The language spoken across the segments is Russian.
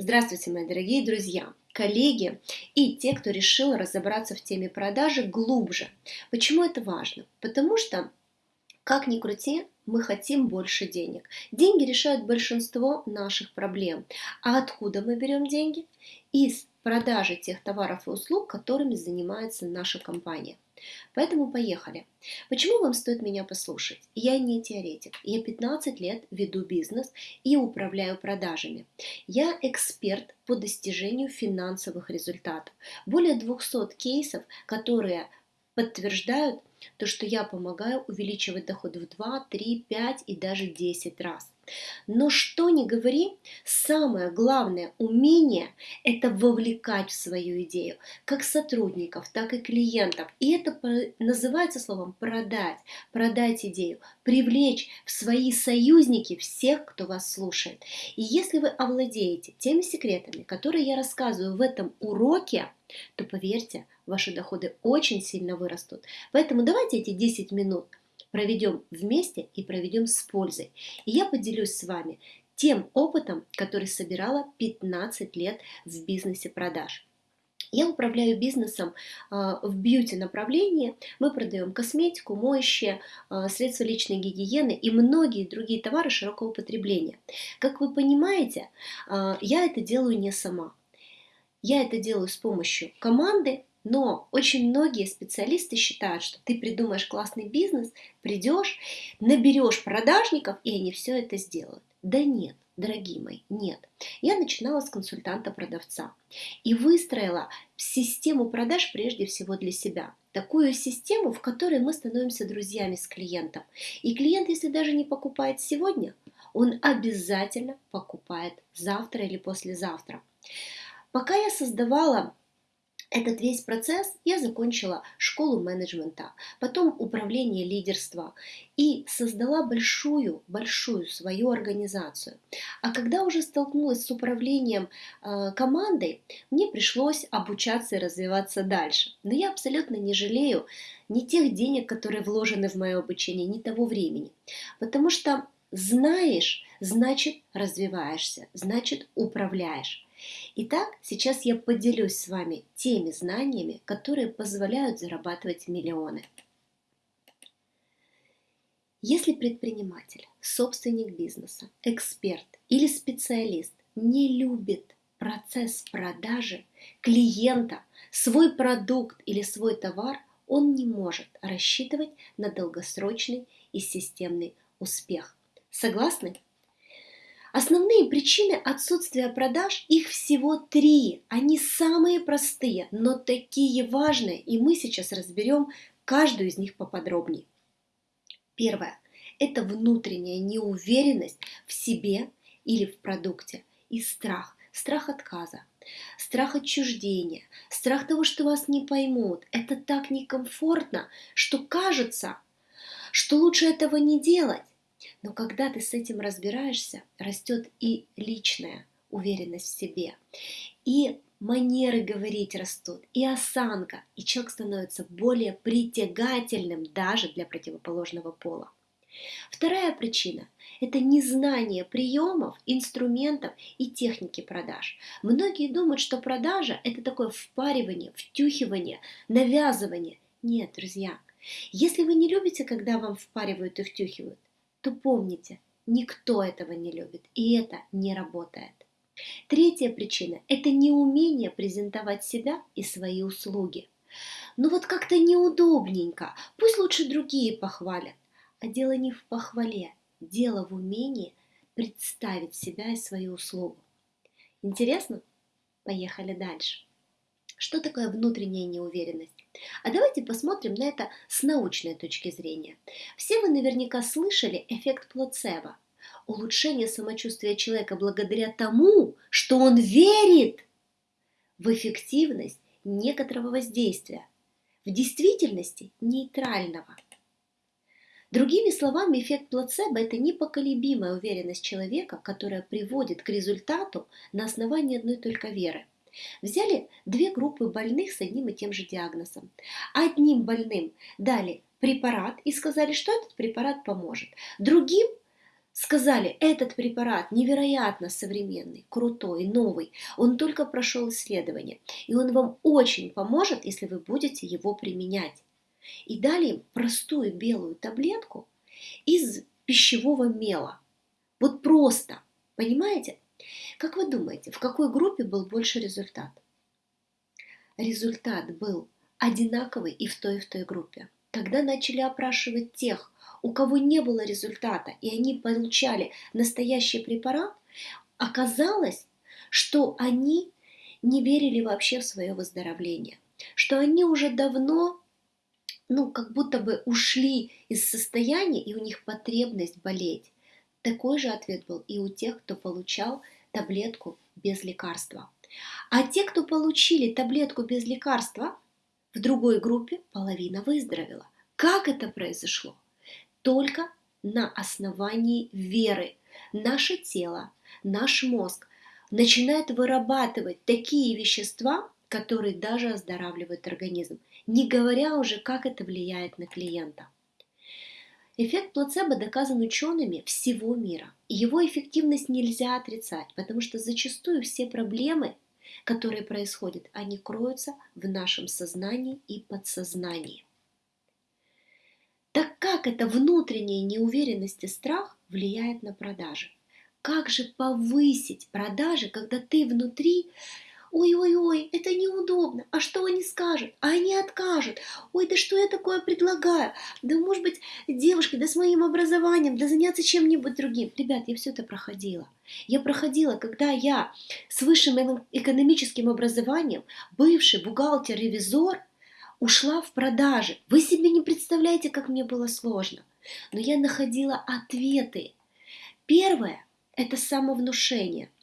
Здравствуйте, мои дорогие друзья, коллеги и те, кто решил разобраться в теме продажи глубже. Почему это важно? Потому что, как ни крути, мы хотим больше денег. Деньги решают большинство наших проблем. А откуда мы берем деньги? Из продажи тех товаров и услуг, которыми занимается наша компания. Поэтому поехали. Почему вам стоит меня послушать? Я не теоретик. Я 15 лет веду бизнес и управляю продажами. Я эксперт по достижению финансовых результатов. Более 200 кейсов, которые подтверждают то, что я помогаю увеличивать доход в 2, 3, 5 и даже 10 раз. Но что ни говори, самое главное умение – это вовлекать в свою идею, как сотрудников, так и клиентов. И это называется словом продать, продать идею, привлечь в свои союзники всех, кто вас слушает. И если вы овладеете теми секретами, которые я рассказываю в этом уроке, то поверьте, ваши доходы очень сильно вырастут. Поэтому давайте эти 10 минут проведем вместе и проведем с пользой. И я поделюсь с вами тем опытом, который собирала 15 лет в бизнесе продаж. Я управляю бизнесом а, в бьюти направлении. Мы продаем косметику, моющие, а, средства личной гигиены и многие другие товары широкого потребления. Как вы понимаете, а, я это делаю не сама. Я это делаю с помощью команды, но очень многие специалисты считают, что ты придумаешь классный бизнес, придешь, наберешь продажников, и они все это сделают. Да нет, дорогие мои, нет. Я начинала с консультанта-продавца и выстроила систему продаж прежде всего для себя. Такую систему, в которой мы становимся друзьями с клиентом. И клиент, если даже не покупает сегодня, он обязательно покупает завтра или послезавтра. Пока я создавала этот весь процесс я закончила школу менеджмента, потом управление лидерства и создала большую, большую свою организацию. А когда уже столкнулась с управлением э, командой, мне пришлось обучаться и развиваться дальше. Но я абсолютно не жалею ни тех денег, которые вложены в мое обучение, ни того времени. Потому что знаешь, значит развиваешься, значит управляешь. Итак, сейчас я поделюсь с вами теми знаниями, которые позволяют зарабатывать миллионы. Если предприниматель, собственник бизнеса, эксперт или специалист не любит процесс продажи клиента, свой продукт или свой товар, он не может рассчитывать на долгосрочный и системный успех. Согласны? Основные причины отсутствия продаж, их всего три. Они самые простые, но такие важные, и мы сейчас разберем каждую из них поподробнее. Первое – это внутренняя неуверенность в себе или в продукте и страх. Страх отказа, страх отчуждения, страх того, что вас не поймут. Это так некомфортно, что кажется, что лучше этого не делать. Но когда ты с этим разбираешься, растет и личная уверенность в себе, и манеры говорить растут, и осанка, и человек становится более притягательным даже для противоположного пола. Вторая причина – это незнание приемов, инструментов и техники продаж. Многие думают, что продажа – это такое впаривание, втюхивание, навязывание. Нет, друзья, если вы не любите, когда вам впаривают и втюхивают, то помните, никто этого не любит, и это не работает. Третья причина – это неумение презентовать себя и свои услуги. Ну вот как-то неудобненько, пусть лучше другие похвалят. А дело не в похвале, дело в умении представить себя и свою услугу. Интересно? Поехали дальше. Что такое внутренняя неуверенность? А давайте посмотрим на это с научной точки зрения. Все вы наверняка слышали эффект плацебо. Улучшение самочувствия человека благодаря тому, что он верит в эффективность некоторого воздействия, в действительности нейтрального. Другими словами, эффект плацебо – это непоколебимая уверенность человека, которая приводит к результату на основании одной только веры – Взяли две группы больных с одним и тем же диагнозом. Одним больным дали препарат и сказали, что этот препарат поможет. Другим сказали, этот препарат невероятно современный, крутой, новый, он только прошел исследование, и он вам очень поможет, если вы будете его применять. И дали им простую белую таблетку из пищевого мела. Вот просто, понимаете? Как вы думаете, в какой группе был больше результат? Результат был одинаковый и в той, и в той группе. Когда начали опрашивать тех, у кого не было результата, и они получали настоящий препарат, оказалось, что они не верили вообще в свое выздоровление, что они уже давно, ну, как будто бы ушли из состояния, и у них потребность болеть. Такой же ответ был и у тех, кто получал таблетку без лекарства. А те, кто получили таблетку без лекарства, в другой группе половина выздоровела. Как это произошло? только на основании веры. Наше тело, наш мозг начинает вырабатывать такие вещества, которые даже оздоравливают организм, не говоря уже, как это влияет на клиента. Эффект плацебо доказан учеными всего мира. Его эффективность нельзя отрицать, потому что зачастую все проблемы, которые происходят, они кроются в нашем сознании и подсознании. Так как эта внутренняя неуверенность и страх влияет на продажи? Как же повысить продажи, когда ты внутри ой-ой-ой, это неудобно, а что они скажут, а они откажут, ой, да что я такое предлагаю, да может быть девушка, да с моим образованием, да заняться чем-нибудь другим. Ребят, я все это проходила. Я проходила, когда я с высшим экономическим образованием, бывший бухгалтер-ревизор, ушла в продажи. Вы себе не представляете, как мне было сложно. Но я находила ответы. Первое – это самовнушение –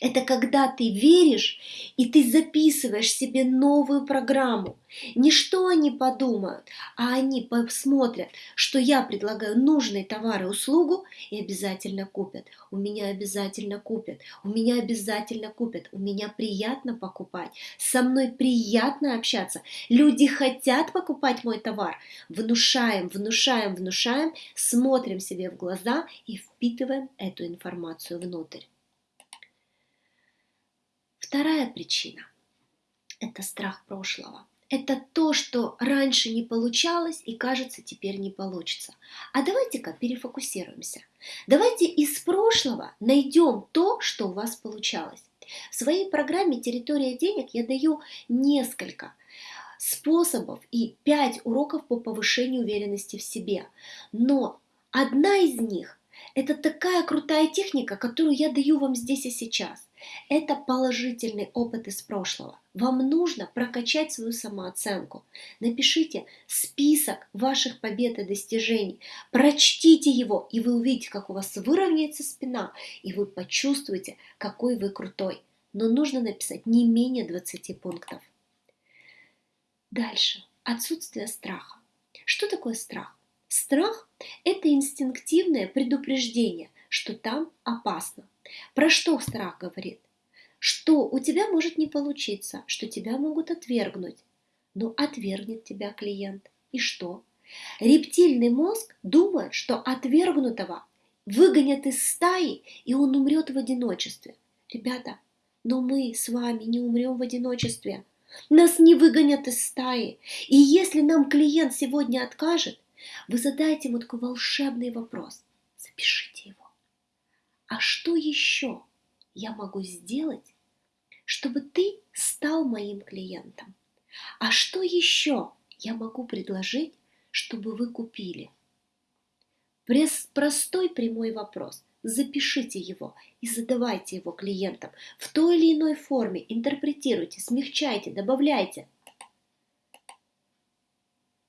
это когда ты веришь, и ты записываешь себе новую программу. Не что они подумают, а они посмотрят, что я предлагаю нужные товары услугу, и обязательно купят. У меня обязательно купят, у меня обязательно купят, у меня приятно покупать, со мной приятно общаться. Люди хотят покупать мой товар. Внушаем, внушаем, внушаем, смотрим себе в глаза и впитываем эту информацию внутрь. Вторая причина – это страх прошлого. Это то, что раньше не получалось и кажется теперь не получится. А давайте-ка перефокусируемся. Давайте из прошлого найдем то, что у вас получалось. В своей программе «Территория денег» я даю несколько способов и пять уроков по повышению уверенности в себе. Но одна из них – это такая крутая техника, которую я даю вам здесь и сейчас. Это положительный опыт из прошлого. Вам нужно прокачать свою самооценку. Напишите список ваших побед и достижений. Прочтите его, и вы увидите, как у вас выровняется спина, и вы почувствуете, какой вы крутой. Но нужно написать не менее 20 пунктов. Дальше. Отсутствие страха. Что такое страх? Страх – это инстинктивное предупреждение, что там опасно. Про что страх говорит? Что у тебя может не получиться, что тебя могут отвергнуть. Но отвергнет тебя клиент. И что? Рептильный мозг думает, что отвергнутого выгонят из стаи, и он умрет в одиночестве. Ребята, но мы с вами не умрем в одиночестве. Нас не выгонят из стаи. И если нам клиент сегодня откажет, вы задайте ему такой волшебный вопрос. Запишите его. А что еще я могу сделать, чтобы ты стал моим клиентом? А что еще я могу предложить, чтобы вы купили? Простой прямой вопрос. Запишите его и задавайте его клиентам в той или иной форме. Интерпретируйте, смягчайте, добавляйте.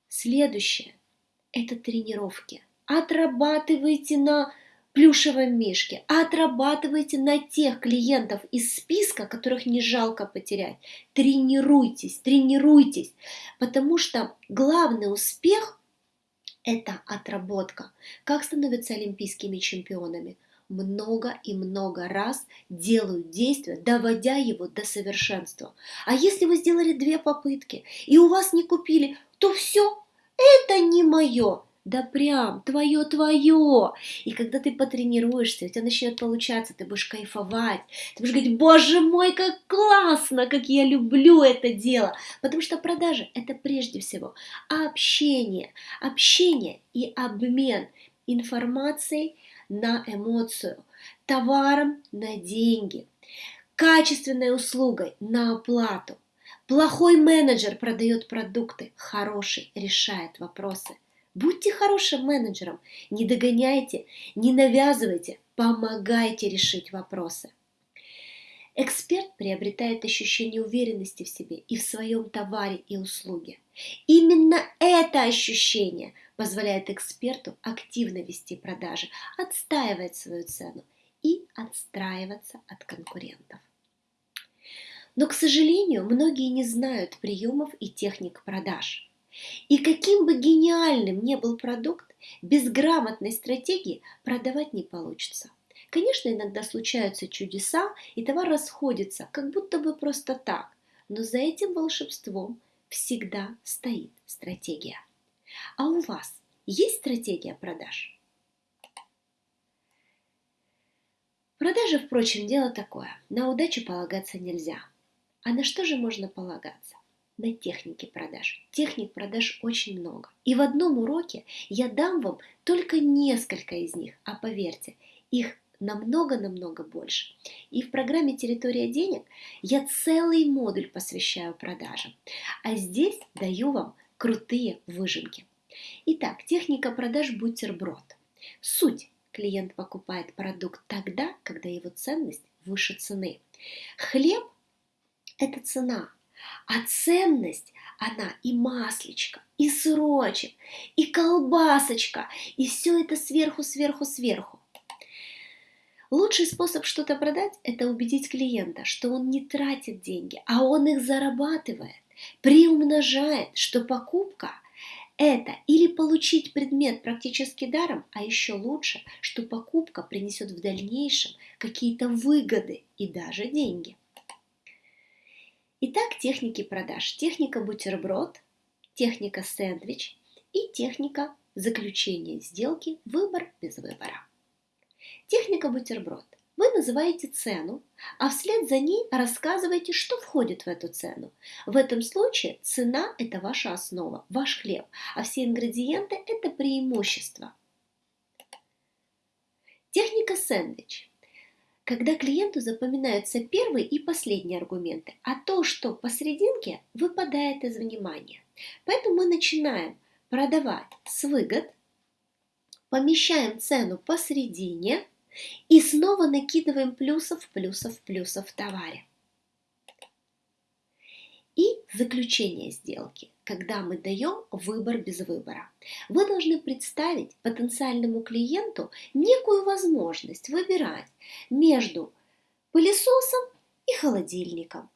Следующее – это тренировки. Отрабатывайте на плюшевом мишке, а отрабатывайте на тех клиентов из списка, которых не жалко потерять. Тренируйтесь, тренируйтесь, потому что главный успех – это отработка. Как становятся олимпийскими чемпионами? много и много раз делают действие, доводя его до совершенства. А если вы сделали две попытки и у вас не купили, то все, это не мое. Да прям твое-твое. И когда ты потренируешься, у тебя начнет получаться, ты будешь кайфовать, ты будешь говорить, боже мой, как классно, как я люблю это дело. Потому что продажи – это прежде всего общение, общение и обмен информацией на эмоцию, товаром на деньги, качественной услугой на оплату. Плохой менеджер продает продукты, хороший решает вопросы. Будьте хорошим менеджером, не догоняйте, не навязывайте, помогайте решить вопросы. Эксперт приобретает ощущение уверенности в себе и в своем товаре и услуге. Именно это ощущение позволяет эксперту активно вести продажи, отстаивать свою цену и отстраиваться от конкурентов. Но, к сожалению, многие не знают приемов и техник продаж. И каким бы гениальным ни был продукт, без грамотной стратегии продавать не получится. Конечно, иногда случаются чудеса, и товар расходится, как будто бы просто так, но за этим волшебством всегда стоит стратегия. А у вас есть стратегия продаж? Продажи, впрочем, дело такое. На удачу полагаться нельзя. А на что же можно полагаться? На техники продаж. Техник продаж очень много. И в одном уроке я дам вам только несколько из них, а поверьте, их намного-намного больше. И в программе «Территория денег» я целый модуль посвящаю продажам. А здесь даю вам крутые выжимки. Итак, техника продаж бутерброд. Суть. Клиент покупает продукт тогда, когда его ценность выше цены. Хлеб – это цена, а ценность она и маслечко, и сырочек, и колбасочка, и все это сверху, сверху, сверху. Лучший способ что-то продать – это убедить клиента, что он не тратит деньги, а он их зарабатывает, приумножает, что покупка – это или получить предмет практически даром, а еще лучше, что покупка принесет в дальнейшем какие-то выгоды и даже деньги. Итак, техники продаж. Техника бутерброд, техника сэндвич и техника заключения сделки «Выбор без выбора». Техника бутерброд. Вы называете цену, а вслед за ней рассказываете, что входит в эту цену. В этом случае цена – это ваша основа, ваш хлеб, а все ингредиенты – это преимущество. Техника сэндвич. Когда клиенту запоминаются первые и последние аргументы, а то, что посерединке, выпадает из внимания. Поэтому мы начинаем продавать с выгод, помещаем цену посередине – и снова накидываем плюсов, плюсов, плюсов в товаре. И заключение сделки, когда мы даем выбор без выбора. Вы должны представить потенциальному клиенту некую возможность выбирать между пылесосом и холодильником,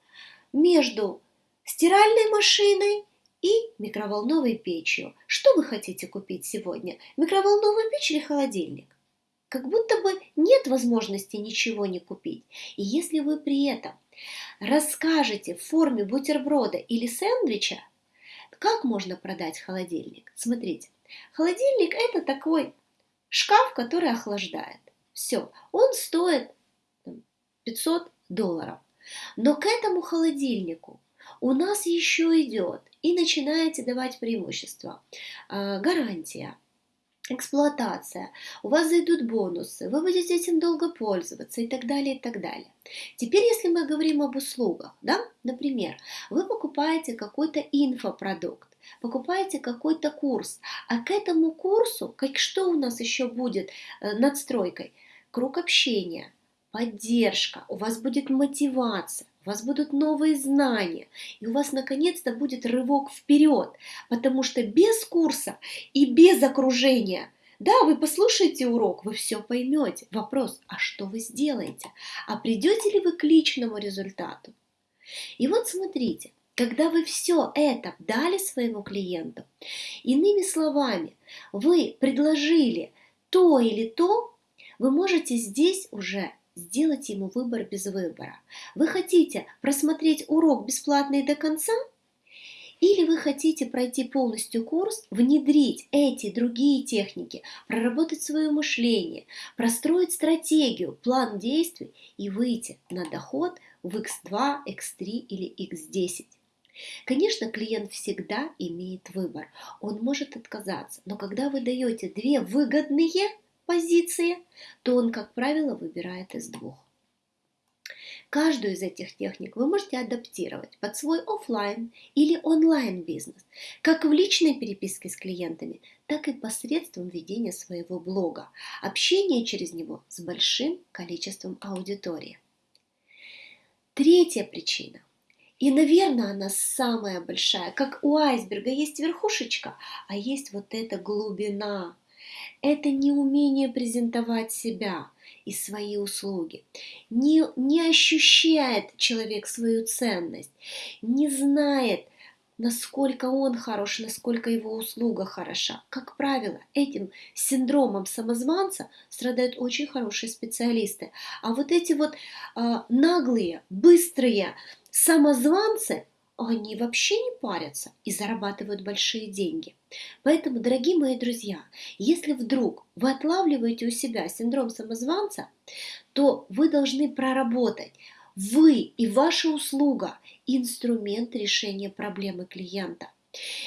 между стиральной машиной и микроволновой печью. Что вы хотите купить сегодня? Микроволновую печь или холодильник? как будто бы нет возможности ничего не купить. И если вы при этом расскажете в форме бутерброда или сэндвича, как можно продать холодильник? Смотрите, холодильник это такой шкаф, который охлаждает. Все, он стоит 500 долларов. Но к этому холодильнику у нас еще идет и начинаете давать преимущество. А, гарантия, эксплуатация, у вас зайдут бонусы, вы будете этим долго пользоваться и так далее, и так далее. Теперь, если мы говорим об услугах, да, например, вы покупаете какой-то инфопродукт, покупаете какой-то курс, а к этому курсу, как что у нас еще будет э, надстройкой? Круг общения, поддержка, у вас будет мотивация, у вас будут новые знания, и у вас наконец-то будет рывок вперед, потому что без курса и без окружения да, вы послушаете урок, вы все поймете. Вопрос, а что вы сделаете? А придете ли вы к личному результату? И вот смотрите, когда вы все это дали своему клиенту, иными словами, вы предложили то или то, вы можете здесь уже сделать ему выбор без выбора. Вы хотите просмотреть урок бесплатный до конца Или вы хотите пройти полностью курс, внедрить эти другие техники, проработать свое мышление, простроить стратегию, план действий и выйти на доход в X2, X3 или X10. Конечно, клиент всегда имеет выбор. Он может отказаться, но когда вы даете две выгодные позиции, то он, как правило, выбирает из двух. Каждую из этих техник вы можете адаптировать под свой офлайн или онлайн бизнес, как в личной переписке с клиентами, так и посредством ведения своего блога, общения через него с большим количеством аудитории. Третья причина и, наверное, она самая большая. Как у айсберга есть верхушечка, а есть вот эта глубина. Это неумение презентовать себя и свои услуги. Не, не ощущает человек свою ценность, не знает, насколько он хорош, насколько его услуга хороша. Как правило, этим синдромом самозванца страдают очень хорошие специалисты. А вот эти вот э, наглые, быстрые самозванцы, они вообще не парятся и зарабатывают большие деньги. Поэтому, дорогие мои друзья, если вдруг вы отлавливаете у себя синдром самозванца, то вы должны проработать вы и ваша услуга – инструмент решения проблемы клиента.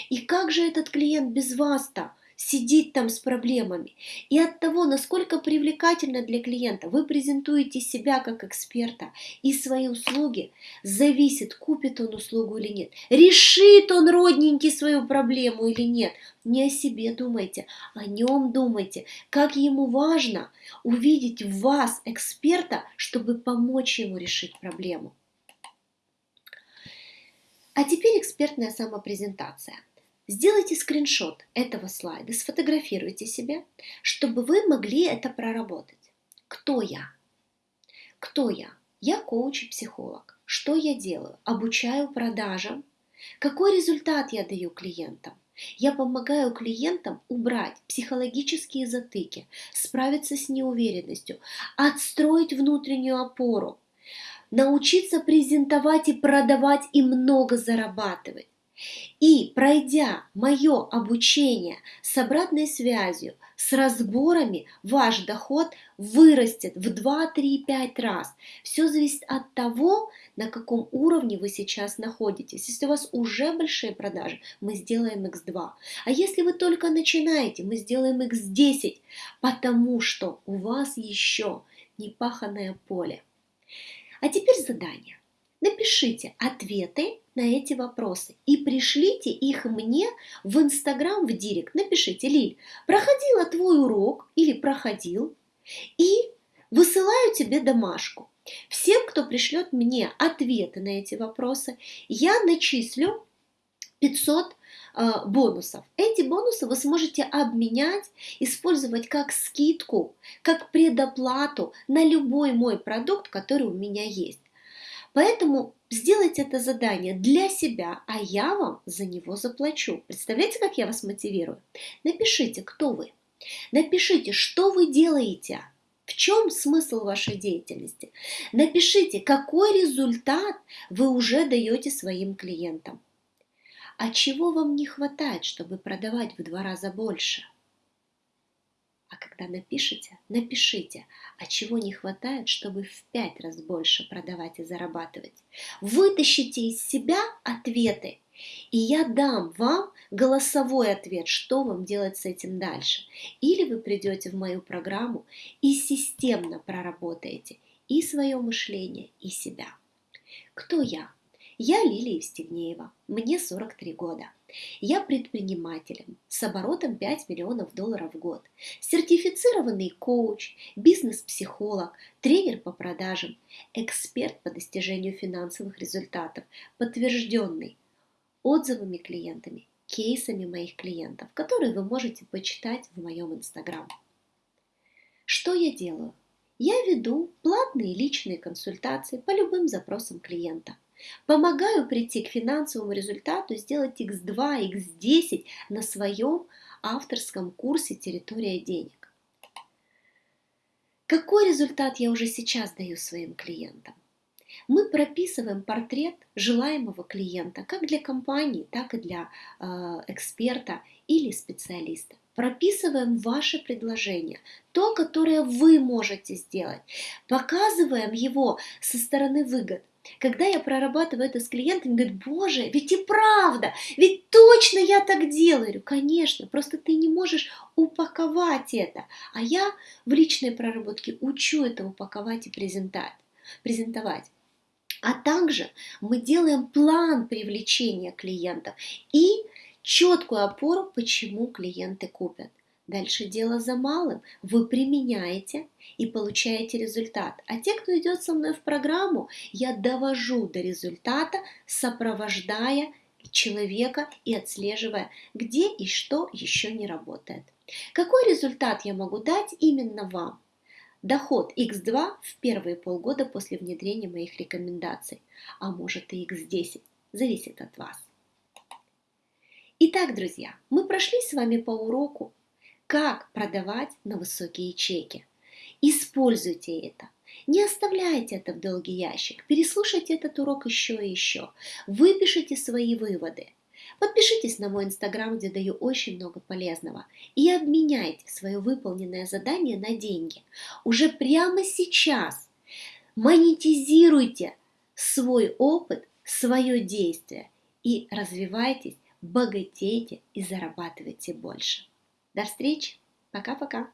И как же этот клиент без вас-то сидит там с проблемами? И от того, насколько привлекательно для клиента вы презентуете себя как эксперта и свои услуги, зависит, купит он услугу или нет, решит он родненький свою проблему или нет. Не о себе думайте, о нем думайте, как ему важно увидеть вас эксперта, чтобы помочь ему решить проблему. А теперь экспертная самопрезентация. Сделайте скриншот этого слайда, сфотографируйте себя, чтобы вы могли это проработать. Кто я? Кто я? Я коуч и психолог. Что я делаю? Обучаю продажам. Какой результат я даю клиентам? Я помогаю клиентам убрать психологические затыки, справиться с неуверенностью, отстроить внутреннюю опору, научиться презентовать и продавать и много зарабатывать. И пройдя мое обучение с обратной связью, с разборами, ваш доход вырастет в 2, 3, 5 раз. Все зависит от того, на каком уровне вы сейчас находитесь. Если у вас уже большие продажи, мы сделаем x2. А если вы только начинаете, мы сделаем x10, потому что у вас еще не паханное поле. А теперь задание. Напишите ответы на эти вопросы и пришлите их мне в Инстаграм, в Директ. Напишите, Лиль, проходила твой урок или проходил, и высылаю тебе домашку. Всем, кто пришлет мне ответы на эти вопросы, я начислю 500 э, бонусов. Эти бонусы вы сможете обменять, использовать как скидку, как предоплату на любой мой продукт, который у меня есть. Поэтому сделайте это задание для себя, а я вам за него заплачу. Представляете, как я вас мотивирую? Напишите, кто вы. Напишите, что вы делаете. В чем смысл вашей деятельности? Напишите, какой результат вы уже даете своим клиентам. А чего вам не хватает, чтобы продавать в два раза больше? А когда напишите, напишите, а чего не хватает, чтобы в пять раз больше продавать и зарабатывать. Вытащите из себя ответы, и я дам вам голосовой ответ, что вам делать с этим дальше. Или вы придете в мою программу и системно проработаете и свое мышление, и себя. Кто я? Я Лилия Евстигнеева, мне 43 года. Я предпринимателем с оборотом 5 миллионов долларов в год, сертифицированный коуч, бизнес-психолог, тренер по продажам, эксперт по достижению финансовых результатов, подтвержденный отзывами клиентами, кейсами моих клиентов, которые вы можете почитать в моем инстаграм. Что я делаю? Я веду платные личные консультации по любым запросам клиента. Помогаю прийти к финансовому результату, сделать x2, x10 на своем авторском курсе «Территория денег». Какой результат я уже сейчас даю своим клиентам? мы прописываем портрет желаемого клиента как для компании, так и для э, эксперта или специалиста. Прописываем ваше предложение, то, которое вы можете сделать. Показываем его со стороны выгод. Когда я прорабатываю это с клиентами, говорят, боже, ведь и правда, ведь точно я так делаю. Говорю, конечно, просто ты не можешь упаковать это. А я в личной проработке учу это упаковать и презентовать. А также мы делаем план привлечения клиентов и четкую опору, почему клиенты купят. Дальше дело за малым. Вы применяете и получаете результат. А те, кто идет со мной в программу, я довожу до результата, сопровождая человека и отслеживая, где и что еще не работает. Какой результат я могу дать именно вам? Доход x2 в первые полгода после внедрения моих рекомендаций, а может и x10, зависит от вас. Итак, друзья, мы прошли с вами по уроку, как продавать на высокие чеки. Используйте это. Не оставляйте это в долгий ящик. Переслушайте этот урок еще и еще. Выпишите свои выводы. Подпишитесь на мой инстаграм, где даю очень много полезного. И обменяйте свое выполненное задание на деньги. Уже прямо сейчас монетизируйте свой опыт, свое действие и развивайтесь, богатейте и зарабатывайте больше. До встречи. Пока-пока.